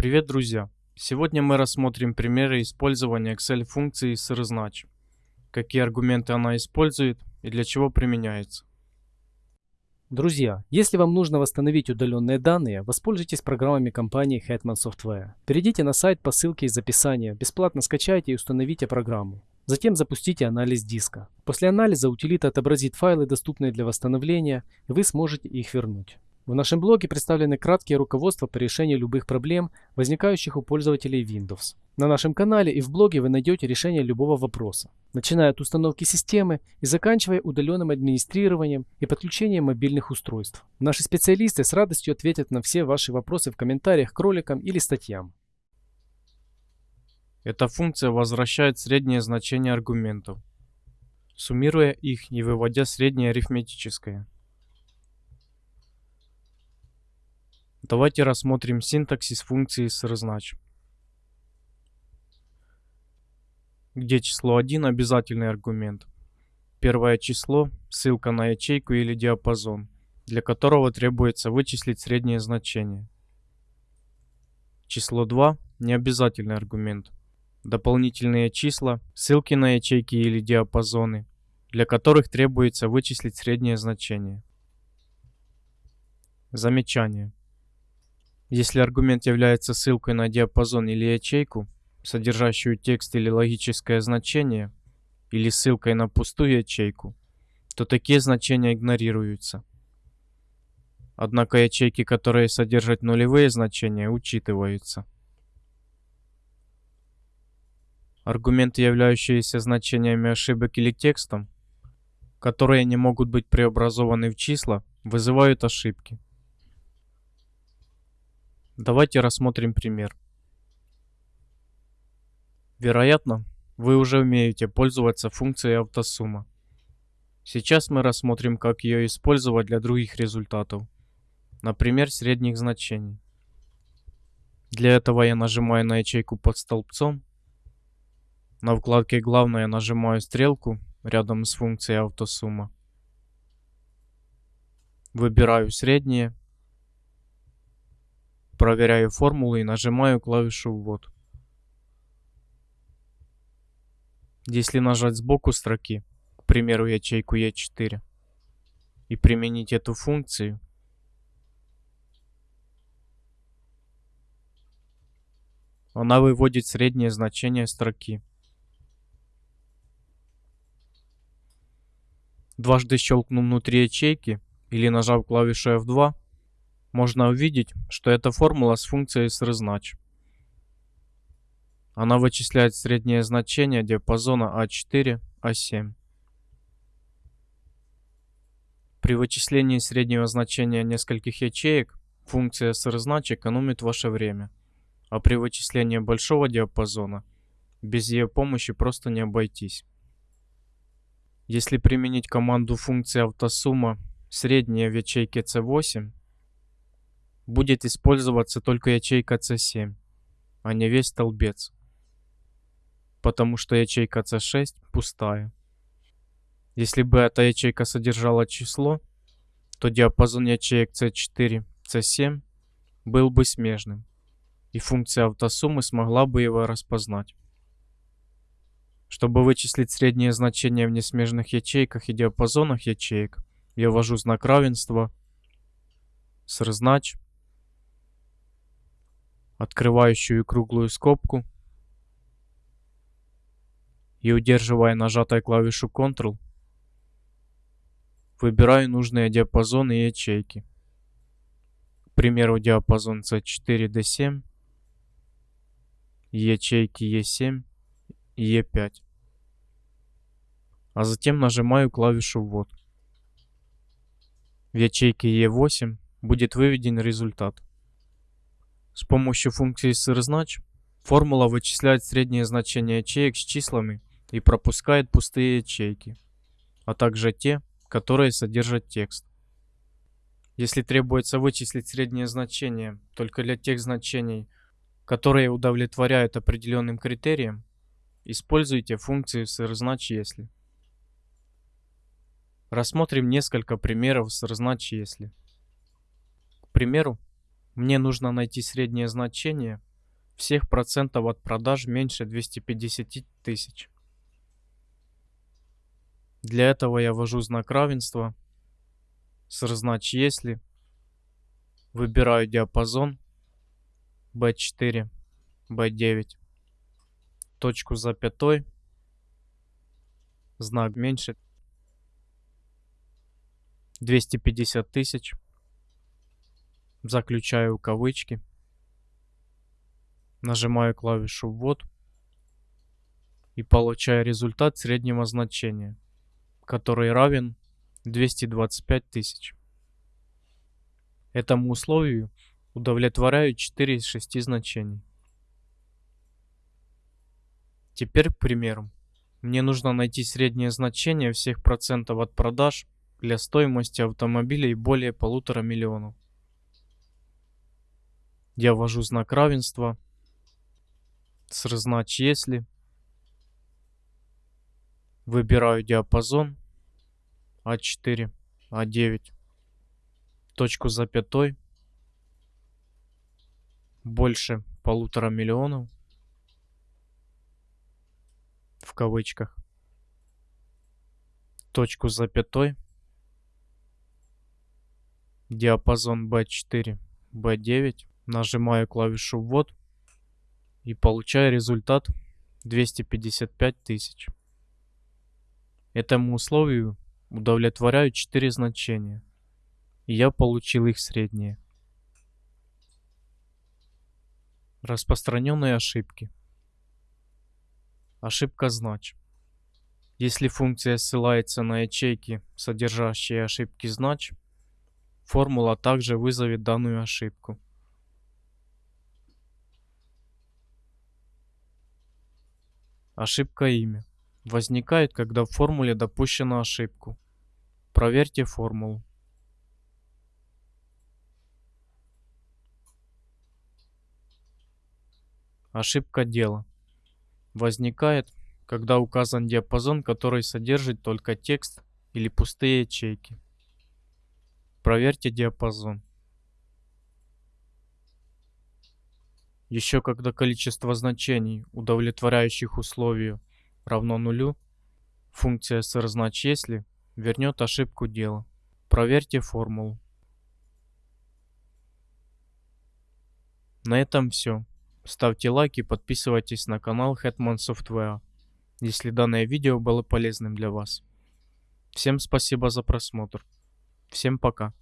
Привет, друзья! Сегодня мы рассмотрим примеры использования Excel функции srznaч, какие аргументы она использует и для чего применяется. Друзья, если вам нужно восстановить удаленные данные, воспользуйтесь программами компании Hetman Software. Перейдите на сайт по ссылке из описания, бесплатно скачайте и установите программу. Затем запустите анализ диска. После анализа утилита отобразит файлы, доступные для восстановления, и вы сможете их вернуть. В нашем блоге представлены краткие руководства по решению любых проблем, возникающих у пользователей Windows. На нашем канале и в блоге вы найдете решение любого вопроса, начиная от установки системы и заканчивая удаленным администрированием и подключением мобильных устройств. Наши специалисты с радостью ответят на все ваши вопросы в комментариях к роликам или статьям. Эта функция возвращает среднее значение аргументов, суммируя их и выводя среднее арифметическое. Давайте рассмотрим синтаксис функции srznaч, где число 1 обязательный аргумент. Первое число – ссылка на ячейку или диапазон, для которого требуется вычислить среднее значение. Число 2 – необязательный аргумент. Дополнительные числа – ссылки на ячейки или диапазоны, для которых требуется вычислить среднее значение. Замечание. Если аргумент является ссылкой на диапазон или ячейку, содержащую текст или логическое значение, или ссылкой на пустую ячейку, то такие значения игнорируются. Однако ячейки, которые содержат нулевые значения, учитываются. Аргументы, являющиеся значениями ошибок или текстом, которые не могут быть преобразованы в числа, вызывают ошибки. Давайте рассмотрим пример. Вероятно, вы уже умеете пользоваться функцией автосумма. Сейчас мы рассмотрим, как ее использовать для других результатов, например, средних значений. Для этого я нажимаю на ячейку под столбцом. На вкладке «Главное» нажимаю стрелку рядом с функцией автосумма. Выбираю среднее проверяю формулы и нажимаю клавишу «Ввод». Если нажать сбоку строки, к примеру ячейку E4, и применить эту функцию, она выводит среднее значение строки. Дважды щелкнув внутри ячейки или нажав клавишу F2, можно увидеть, что это формула с функцией srznaч. Она вычисляет среднее значение диапазона А4, А7. При вычислении среднего значения нескольких ячеек функция srznaч экономит ваше время, а при вычислении большого диапазона без ее помощи просто не обойтись. Если применить команду функции автосумма средняя в ячейке C8, будет использоваться только ячейка C7, а не весь столбец, потому что ячейка C6 пустая. Если бы эта ячейка содержала число, то диапазон ячеек C4, C7 был бы смежным, и функция автосуммы смогла бы его распознать. Чтобы вычислить среднее значение в несмежных ячейках и диапазонах ячеек, я ввожу знак равенства, srznaч открывающую круглую скобку и удерживая нажатой клавишу Ctrl, выбираю нужные диапазоны и ячейки. К примеру, диапазон C4-D7, ячейки E7 и E5. А затем нажимаю клавишу «Ввод». В ячейке E8 будет выведен результат. С помощью функции srznaч формула вычисляет среднее значение ячеек с числами и пропускает пустые ячейки, а также те, которые содержат текст. Если требуется вычислить среднее значение только для тех значений, которые удовлетворяют определенным критериям, используйте функцию srznaч если. Рассмотрим несколько примеров srznaч если. К примеру, мне нужно найти среднее значение всех процентов от продаж меньше 250 тысяч. Для этого я ввожу знак равенства, сразнач если, выбираю диапазон B4, B9, точку с запятой, знак меньше 250 тысяч, заключаю кавычки, нажимаю клавишу ввод и получаю результат среднего значения, который равен 225 тысяч. Этому условию удовлетворяют 4 из 6 значений. Теперь к примеру. Мне нужно найти среднее значение всех процентов от продаж для стоимости автомобилей более полутора миллионов. Я ввожу знак равенства, сразнач если, выбираю диапазон. А4, А9, точку с запятой, больше полутора миллионов, в кавычках, точку с запятой, диапазон B4, B9, нажимаю клавишу ввод и получаю результат 255 тысяч. Этому условию удовлетворяют 4 значения, и я получил их среднее. Распространенные ошибки. Ошибка знач. Если функция ссылается на ячейки, содержащие ошибки знач, формула также вызовет данную ошибку. Ошибка имя. Возникает, когда в формуле допущена ошибку. Проверьте формулу. Ошибка дела. Возникает, когда указан диапазон, который содержит только текст или пустые ячейки. Проверьте диапазон. Еще когда количество значений, удовлетворяющих условию, равно нулю, функция сразнач если вернет ошибку дела. Проверьте формулу. На этом все. Ставьте лайки, подписывайтесь на канал Hetman Software, если данное видео было полезным для вас. Всем спасибо за просмотр. Всем пока.